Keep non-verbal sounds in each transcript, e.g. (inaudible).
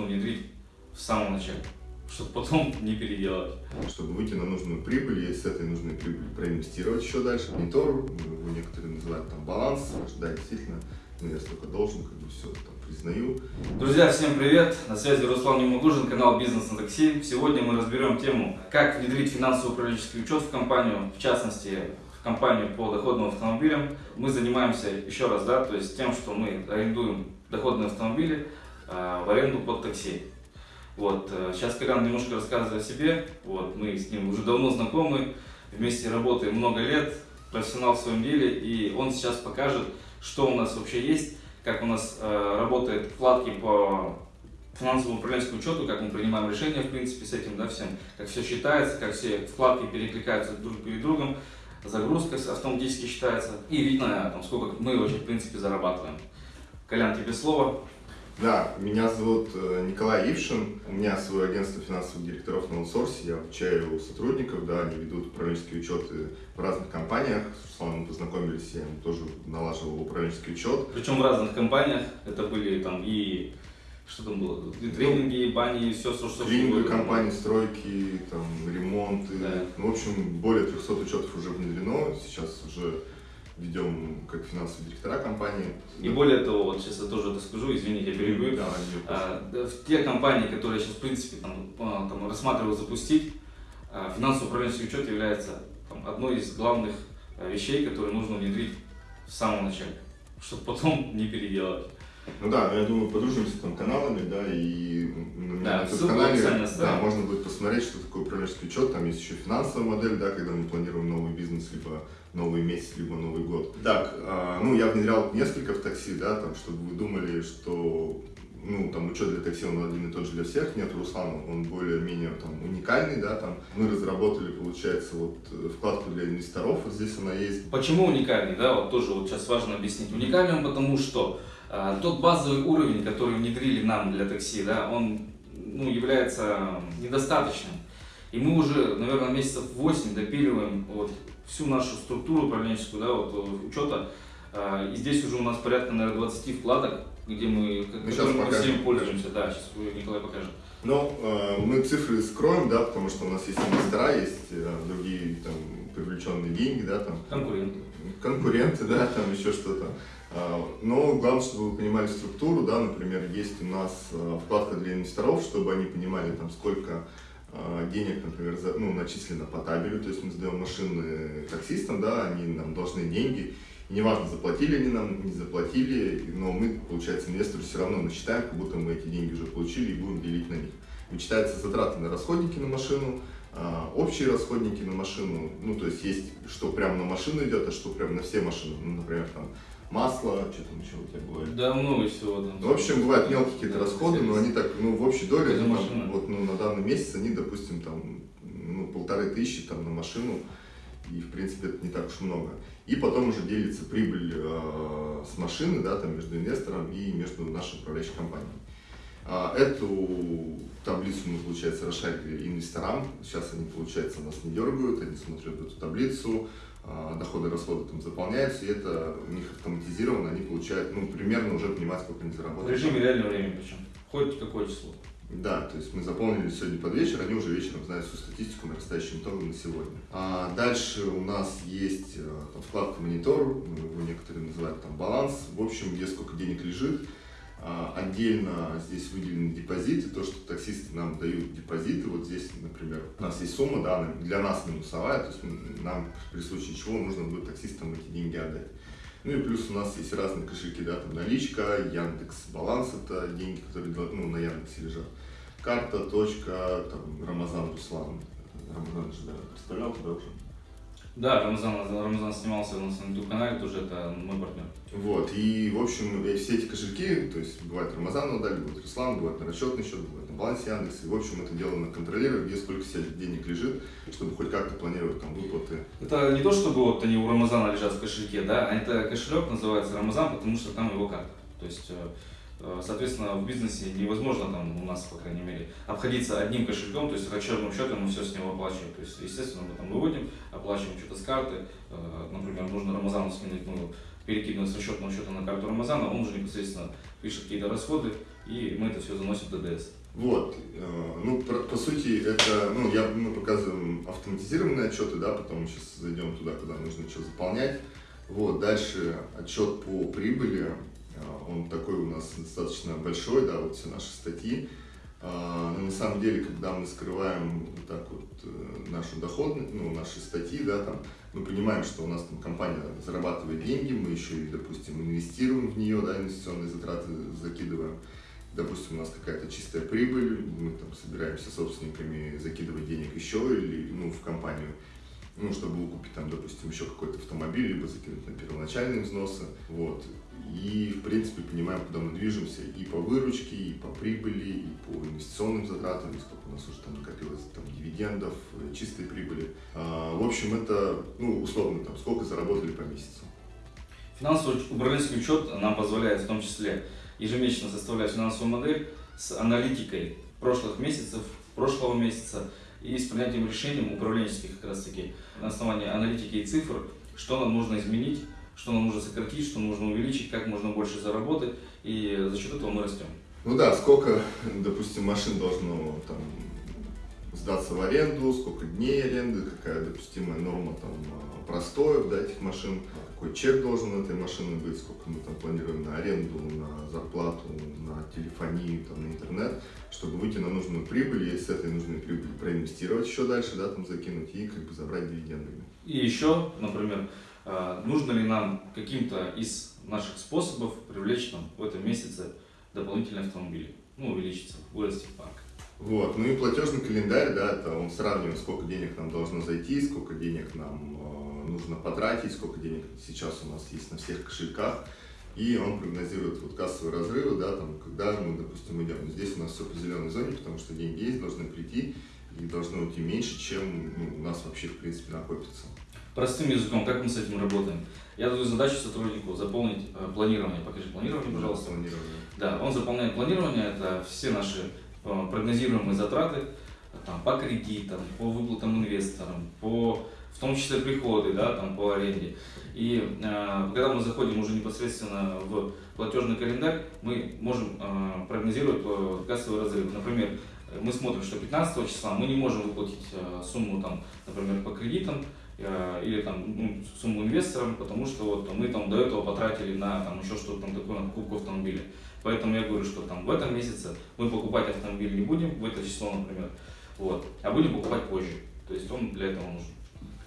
нужно внедрить в самом начале, чтобы потом (laughs) не переделать. Чтобы выйти на нужную прибыль, и с этой нужной прибыли проинвестировать еще дальше. Монитор, его некоторые называют там баланс, да, действительно, ну, я столько должен, как бы все там признаю. Друзья, всем привет! На связи Руслан Немагужин, канал Бизнес на такси. Сегодня мы разберем тему, как внедрить финансово-управленческий учет в компанию, в частности, в компанию по доходным автомобилям. Мы занимаемся, еще раз, да, то есть тем, что мы арендуем доходные автомобили в аренду под такси. Вот, э, сейчас Колян немножко рассказывает о себе, вот, мы с ним уже давно знакомы, вместе работаем много лет, профессионал в своем деле, и он сейчас покажет, что у нас вообще есть, как у нас э, работают вкладки по финансовому управленческому учету, как мы принимаем решения, в принципе, с этим, да, всем, как все считается, как все вкладки перекликаются друг перед другом, загрузка автоматически считается, и видно, там, сколько мы вообще, в принципе, зарабатываем. Колян, тебе слово. Да, меня зовут э, Николай Ившин, у меня свое агентство финансовых директоров на аутсорсе, я обучаю сотрудников, да, они ведут управленческие учеты в разных компаниях, с Русланом познакомились, я тоже налаживал управленческий учет. Причем в разных компаниях, это были там и что там было? И тренинги, бани, все, что, что Клининговые компании, стройки, там, ремонты. Да. Ну, в общем, более 300 учетов уже внедрено. Сейчас уже ведем как финансовые директора компании. И более того, вот сейчас я тоже это скажу, извините, я перебью. Да, А, да, в те компании, которые сейчас, в принципе, там, а, там, рассматривают запустить, а, финансово управленческий учет является там, одной из главных а, вещей, которые нужно внедрить в самом начале, чтобы потом (laughs) не переделать. Ну да, я думаю, подружимся там каналами, да, и Да, на канале, да, можно будет посмотреть, что такое управленческий учет, там есть еще финансовая модель, да, когда мы планируем новый бизнес, либо новый месяц, либо Новый год. Так, а, ну, я внедрял несколько в такси, да, там, чтобы вы думали, что ну, там, учет для такси, он один и тот же для всех, нет, Руслан, он более-менее там уникальный, да, там, мы разработали, получается, вот, вкладку для инвесторов, вот здесь она есть, Почему уникальный, да, вот тоже вот сейчас важно объяснить. Уникальный он потому, что тот базовый уровень, который внедрили нам для такси, да, он ну, является недостаточным. И мы уже, наверное, месяцев 8 допиливаем вот всю нашу структуру управленческую, да, вот э, учета. А, И здесь уже у нас порядка, наверное, 20 вкладок, где мы, Ну, щас которыми мы всеми пользуемся. Да, сейчас Николай покажет. Но э, мы цифры скроем, да, потому что у нас есть инвестора, есть э, другие там привлеченные деньги, да, там Конкурент. Конкуренты, да, там еще что-то. А, Но главное, чтобы вы понимали структуру, да, например, есть у нас э, вкладка для инвесторов, чтобы они понимали, там, сколько э, денег, например, за- ну, начислено по табелю, то есть мы сдаем машины таксистам, да, они нам должны деньги, неважно, заплатили они нам, не заплатили, но мы, получается, инвестору все равно насчитаем, как будто мы эти деньги уже получили и будем делить на них. Вычитаются затраты на расходники на машину, а, общие расходники на машину, ну, то есть есть, что прямо на машину идет, а что прямо на все машины, ну, например, там, масло, что там еще у тебя бывает. Да, много всего там. Ну, В общем, бывают мелкие какие-то расходы, но они так, ну, в общей доле, они там, вот, ну, на данный месяц они, допустим, там, ну, полторы тысячи там на машину, и, в принципе, это не так уж много. И потом уже делится прибыль э, с машины, да, там, между инвестором и между нашей управляющей компанией. А, Эту таблицу мы, получается, расшарили инвесторам. Сейчас они, получается, нас не дергают, они смотрят эту таблицу, а, доходы и расходы там заполняются, и это у них автоматизировано, они получают, ну, примерно уже понимают, сколько они В заработали. режиме реального времени причем. Хоть какое число. Да, то есть мы заполнили сегодня под вечер, они уже вечером знают всю статистику нарастающим итогом на сегодня. А дальше у нас есть э, там, вкладка монитор, его некоторые называют там баланс, в общем, где сколько денег лежит. А, Отдельно здесь выделены депозиты, то, что таксисты нам дают депозиты. Вот здесь, например, у нас есть сумма, да, для нас минусовая, то есть нам при случае чего нужно будет таксистам эти деньги отдать. Ну и плюс у нас есть разные кошельки, да, там наличка, Яндекс Баланс, это деньги, которые ну, на Яндексе лежат. Карта, точка, там, Рамазан Руслан. Рамазан же, да, представлял тебя уже. Да, Рамзан, Рамзан снимался у нас на YouTube канале, тоже это мой партнер. Вот, и, в общем, все эти кошельки, то есть бывает Рамазан отдали, бывает Руслан, бывает на расчетный счет, бывает на балансе Яндекса, и, в общем, это дело на контролера, где сколько себе денег лежит, чтобы хоть как-то планировать там выплаты. Это не то, чтобы вот они у Рамазана лежат в кошельке, да, а это кошелек называется Рамазан, потому что там его карта. То есть, э, соответственно, в бизнесе невозможно там у нас, по крайней мере, обходиться одним кошельком, то есть расчетным счетом мы все с него оплачиваем. То есть, естественно, мы там выводим, оплачиваем что-то с карты, э, например, нужно Рамазану скинуть, ну, перекидывать с расчетного счета на карту Рамазана, он уже непосредственно пишет какие-то расходы, и мы это все заносим в ДДС. Вот, э, ну, по, сути, это, ну, я, мы показываем автоматизированные отчеты, да, потом сейчас зайдем туда, куда нужно что заполнять. Вот, дальше отчет по прибыли, э, он такой у нас достаточно большой, да, вот все наши статьи. А, но на самом деле, когда мы скрываем вот так вот э, нашу доходность, ну, наши статьи, да, там, мы понимаем, что у нас там компания зарабатывает деньги, мы еще и, допустим, инвестируем в нее, да, инвестиционные затраты закидываем. Допустим, у нас какая-то чистая прибыль, мы там собираемся собственниками закидывать денег еще или, ну, в компанию ну, чтобы выкупить там, допустим, еще какой-то автомобиль, либо закинуть на первоначальные взносы, вот. И, в принципе, понимаем, куда мы движемся и по выручке, и по прибыли, и по инвестиционным затратам, сколько у нас уже там накопилось там, дивидендов, э, чистой прибыли. А, в общем, это, ну, условно, там, сколько заработали по месяцу. Финансовый управленческий учет нам позволяет в том числе ежемесячно составлять финансовую модель с аналитикой прошлых месяцев, прошлого месяца, и с принятием решений управленческих как раз таки на основании аналитики и цифр, что нам нужно изменить, что нам нужно сократить, что нужно увеличить, как можно больше заработать, и за счет этого мы растем. Ну да, сколько, допустим, машин должно там сдаться в аренду, сколько дней аренды, какая допустимая норма там простоев да, этих машин, какой чек должен на этой машины быть, сколько мы там планируем на аренду, на зарплату, на телефонию, там, на интернет, чтобы выйти на нужную прибыль и с этой нужной прибыли проинвестировать еще дальше, да, там закинуть и как бы забрать дивидендами. И еще, например, а, нужно ли нам каким-то из наших способов привлечь нам в этом месяце дополнительные автомобили, ну, увеличиться, вырасти парк. Вот, ну и платежный календарь, да, это он сравнивает, сколько денег нам должно зайти, сколько денег нам э, нужно потратить, сколько денег сейчас у нас есть на всех кошельках, и он прогнозирует вот кассовые разрывы, да, там, когда мы, допустим, идем. Здесь у нас все по зеленой зоне, потому что деньги есть, должны прийти, и должно уйти меньше, чем ну, у нас вообще, в принципе, накопится. Простым языком, как мы с этим работаем? Я даю задачу сотруднику заполнить э, планирование. Покажи планирование, пожалуйста. Планирование. Да, он заполняет планирование, это все наши э, прогнозируемые затраты там, по кредитам, по выплатам инвесторам, по в том числе приходы, да, там, по аренде. И э, когда мы заходим уже непосредственно в платежный календарь, мы можем э, прогнозировать э, кассовый разрыв. Например, мы смотрим, что 15 числа мы не можем выплатить э, сумму, там, например, по кредитам, э, или там ну, сумму инвесторам, потому что вот мы там до этого потратили на там еще что-то там такое на покупку автомобиля. Поэтому я говорю, что там в этом месяце мы покупать автомобиль не будем, в это число, например, вот, а будем покупать позже. То есть он для этого нужен.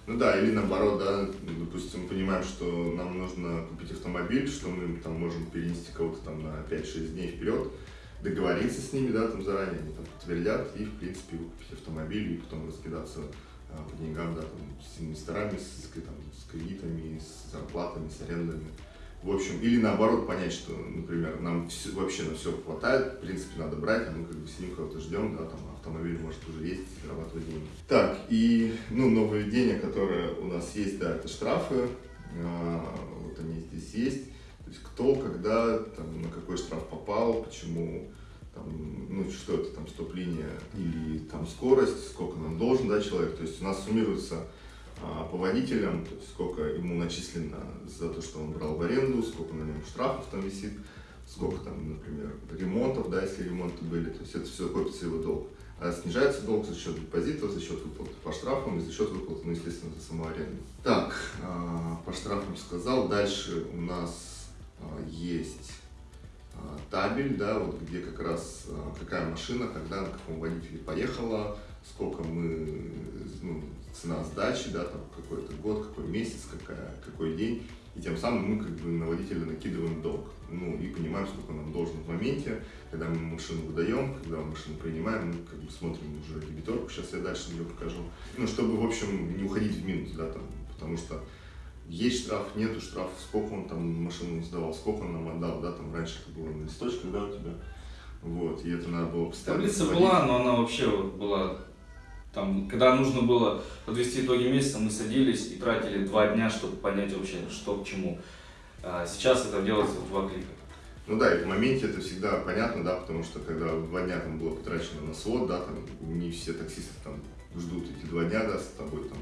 Ну да, или наоборот, да, допустим, мы понимаем, что нам нужно купить автомобиль, что мы там можем перенести кого-то там на 5-6 дней вперед, договориться с ними, да, там заранее, они там подтвердят и, в принципе, выкупить автомобиль и потом раскидаться а, по деньгам, да, там, с инвесторами, с, там, с кредитами, с зарплатами, с арендами. В общем, или наоборот понять, что, например, нам все, вообще на все хватает, в принципе, надо брать, а мы как бы сидим, кого-то ждем, да, там автомобиль может уже есть, зарабатывать деньги. Так, и, ну, нововведение, которое у нас есть, да, это штрафы, а, вот они здесь есть, то есть кто, когда, там, на какой штраф попал, почему, там, ну, что это, там, стоп-линия или там скорость, сколько нам должен, да, человек, то есть у нас суммируется по водителям, то есть сколько ему начислено за то, что он брал в аренду, сколько на нем штрафов там висит, сколько там, например, ремонтов, да, если ремонты были, то есть это все копится его долг. А снижается долг за счет депозитов, за счет выплаты по штрафам и за счет выплаты, ну, естественно, за саму аренду. Так, а, по штрафам сказал. Дальше у нас а, есть табель, да, вот где как раз какая машина, когда, на каком водителе поехала, сколько мы, ну, цена сдачи, да, там какой-то год, какой месяц, какая, какой день. И тем самым мы как бы на водителя накидываем долг. Ну и понимаем, сколько нам должен в моменте, когда мы машину выдаем, когда мы машину принимаем, мы как бы смотрим уже дебиторку, сейчас я дальше ее покажу. Ну, чтобы, в общем, не уходить в минус, да, там, потому что есть штраф, нету штраф, сколько он там машину сдавал, сколько он нам отдал, да, там раньше это было на листочках, да, у тебя. Вот, и это надо было постоянно. Таблица была, но она вообще вот была там, когда нужно было подвести итоги месяца, мы садились и тратили два дня, чтобы понять вообще, что к чему. А сейчас это делается в два клика. Ну да, и в моменте это всегда понятно, да, потому что когда два дня там было потрачено на свод, да, там не все таксисты там ждут эти два дня, да, с тобой там,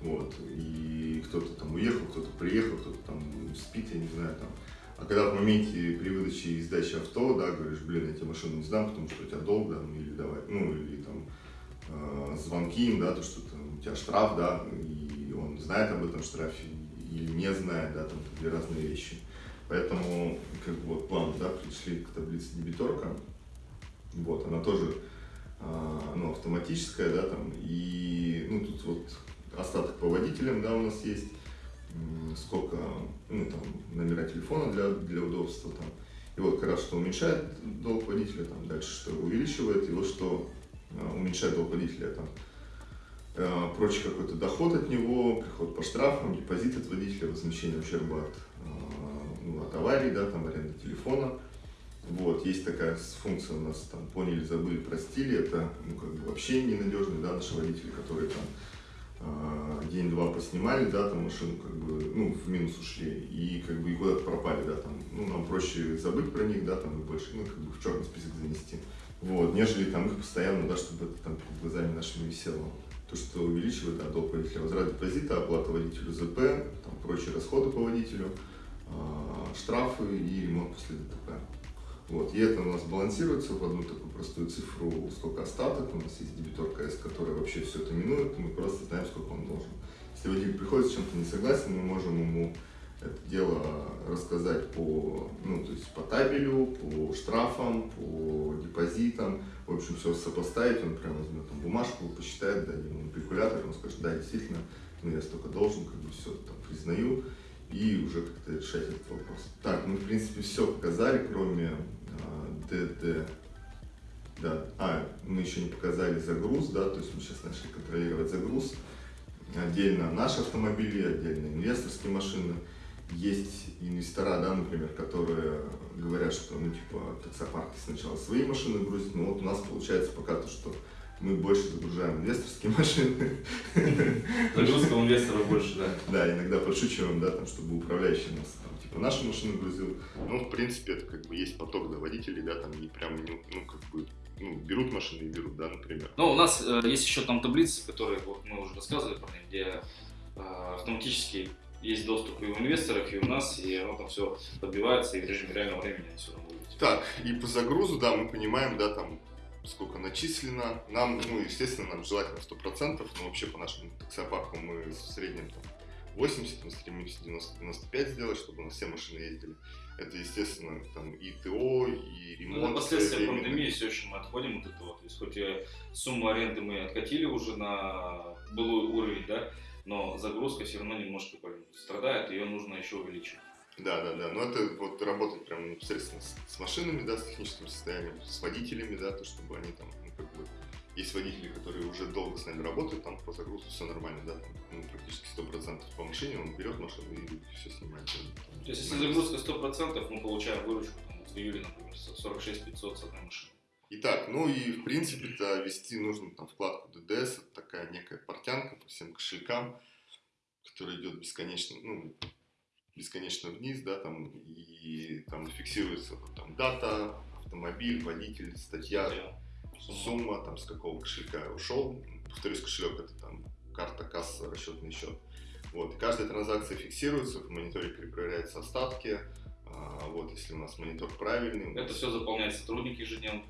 вот, и кто-то там уехал, кто-то приехал, кто-то там спит, я не знаю, там, А когда в моменте при выдаче и сдаче авто, да, говоришь, блин, я тебе машину не сдам, потому что у тебя долг, да, ну или давай, ну или там э, звонки им, да, то, что там, у тебя штраф, да, и он знает об этом штрафе или не знает, да, там две разные вещи. Поэтому, как бы вот план, да, пришли к таблице дебиторка, вот, она тоже э, ну, автоматическая, да, там, и, ну, тут вот остаток по водителям, да, у нас есть, сколько, ну, там, номера телефона для, для удобства, там, и вот как раз, что уменьшает долг водителя, там, дальше, что увеличивает, и вот что уменьшает долг водителя, там, э, прочий какой-то доход от него, приход по штрафам, депозит от водителя, возмещение ущерба от, э, ну, от аварии, да, там, аренда телефона, вот, есть такая функция у нас, там, поняли, забыли, простили, это, ну, как бы вообще ненадежные, да, наши водители, которые там день-два поснимали, да, там машину как бы, ну, в минус ушли, и как бы и куда-то пропали, да, там, ну, нам проще забыть про них, да, там, и больше, ну, как бы в черный список занести, вот, нежели там их постоянно, да, чтобы это там перед глазами нашими висело. То, что увеличивает, да, водителя, возврат депозита, оплата водителю ЗП, там, прочие расходы по водителю, э, штрафы и ремонт после ДТП. Вот, и это у нас балансируется в одну такую простую цифру, сколько остаток, у нас есть дебитор КС, который вообще все это минует, мы просто знаем, сколько он должен. Если водитель приходит с чем-то не согласен, мы можем ему это дело рассказать по, ну, то есть по табелю, по штрафам, по депозитам, в общем, все сопоставить, он прямо возьмет там бумажку, посчитает, дадим ему калькулятор, он скажет, да, действительно, ну, я столько должен, как бы все там признаю, и уже как-то решать этот вопрос. Так, мы, в принципе, все показали, кроме ДД. Да. А, мы еще не показали загруз, да, то есть мы сейчас начали контролировать загруз. Отдельно наши автомобили, отдельно инвесторские машины. Есть инвестора, да, например, которые говорят, что, ну, типа, таксопарки сначала свои машины грузят, но вот у нас получается пока то, что мы больше загружаем инвесторские (laughs) машины. Загрузка инвестора больше, да. Да, иногда подшучиваем, да, там, чтобы управляющий нас, там, типа, наши машины грузил. Ну, в принципе, это как бы есть поток до водителей, да, там, и прям, ну, ну, как бы, ну, берут машины и берут, да, например. Ну, у нас э, есть еще там таблицы, которые, вот, мы уже рассказывали про них, где э, автоматически есть доступ и у инвесторов, и у нас, и оно там все подбивается, и в режиме реального времени все будет. Так, и по загрузу, да, мы понимаем, да, там, сколько начислено. Нам, ну, естественно, нам желательно 100%, но вообще по нашему таксопарку мы в среднем там 80, мы стремимся 90-95 сделать, чтобы у нас все машины ездили. Это, естественно, там и ТО, и ремонт. Ну, последствия пандемии все еще мы отходим от этого. То есть, хоть сумму аренды мы откатили уже на былой уровень, да, но загрузка все равно немножко страдает, ее нужно еще увеличить. Да, да, да. Но это вот работать прям непосредственно с, с машинами, да, с техническим состоянием, с водителями, да, то чтобы они там, ну, как бы, есть водители, которые уже долго с нами работают, там по загрузке все нормально, да, там, ну, практически 100% по машине, он берет машину и все снимает. Там, то есть, если загрузка 100%, мы получаем выручку, там, вот в июле, например, 46 500 с одной машины. Итак, ну и в принципе-то вести нужно там вкладку DDS, это такая некая портянка по всем кошелькам, которая идет бесконечно, ну, бесконечно вниз, да, там, и там фиксируется там дата, автомобиль, водитель, статья, сумма, там, с какого кошелька ушел. Повторюсь, кошелек это там карта, касса, расчетный счет. Вот, и каждая транзакция фиксируется, в мониторе перепроверяются остатки, а, вот, если у нас монитор правильный. Это все заполняет сотрудник ежедневно.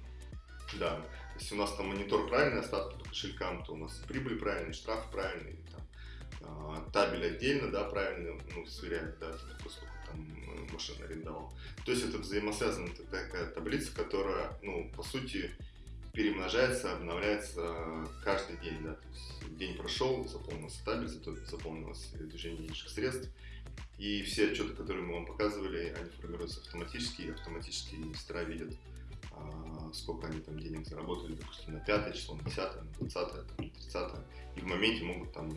Да, если у нас там монитор правильный, остатки по кошелькам, то у нас прибыль правильный, штраф правильный, там, а, табель отдельно, да, правильно, ну, сверяет, да, сколько там э, машина арендовал. То есть это взаимосвязанная такая таблица, которая, ну, по сути, перемножается, обновляется каждый день, да, то есть день прошел, заполнился табель, заполнилось движение денежных средств, и все отчеты, которые мы вам показывали, они формируются автоматически, и автоматически инвестора видят, сколько они там денег заработали, допустим, на 5 число, на 10, на 20, там, на 30, и в моменте могут там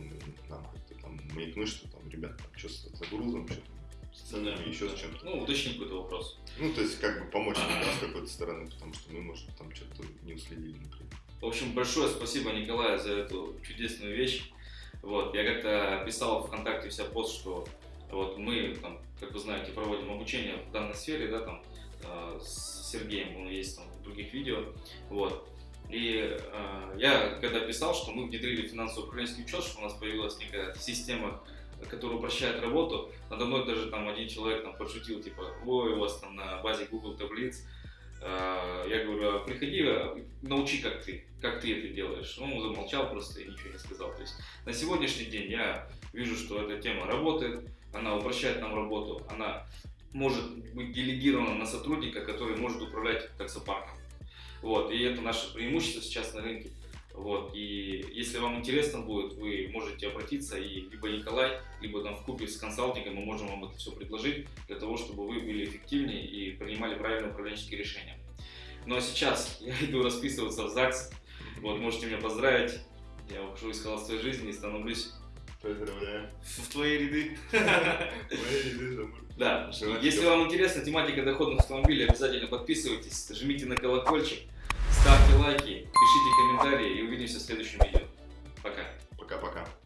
нам как-то там маякнуть, что там, ребят, там, что с загрузом, что там, с ценами, еще с чем-то. Ну, уточнить какой-то вопрос. Ну, то есть, как бы помочь да, с какой-то стороны, потому что мы, может, там что-то не уследили, например. В общем, большое спасибо, Николаю, за эту чудесную вещь. Вот, я как-то писал в ВКонтакте вся пост, что вот мы, там, как вы знаете, проводим обучение в данной сфере, да, там, с Сергеем, он есть там в других видео, вот. И э, я когда писал, что мы внедрили финансово-управленческий учет, что у нас появилась некая система который упрощает работу. Надо мной даже там один человек там подшутил, типа, ой, у вас там на базе Google таблиц. Э, Я говорю, а приходи, а, научи, как ты, как ты это делаешь. Он замолчал просто и ничего не сказал. То есть на сегодняшний день я вижу, что эта тема работает, она упрощает нам работу, она может быть делегирована на сотрудника, который может управлять таксопарком. Вот, и это наше преимущество сейчас на рынке. Вот, и если вам интересно будет, вы можете обратиться, и либо Николай, либо там в купе с консалтингом мы можем вам это все предложить, для того, чтобы вы были эффективнее и принимали правильные управленческие решения. Ну а сейчас я (laughs) иду расписываться в ЗАГС, вот, можете меня поздравить, я ухожу из холостой жизни и становлюсь Поздравляю. в твои ряды. (laughs) Мои ряды замуж. Да, если вам интересна тематика доходных автомобилей, обязательно подписывайтесь, жмите на колокольчик, ставьте лайки, пишите комментарии и увидимся в следующем видео.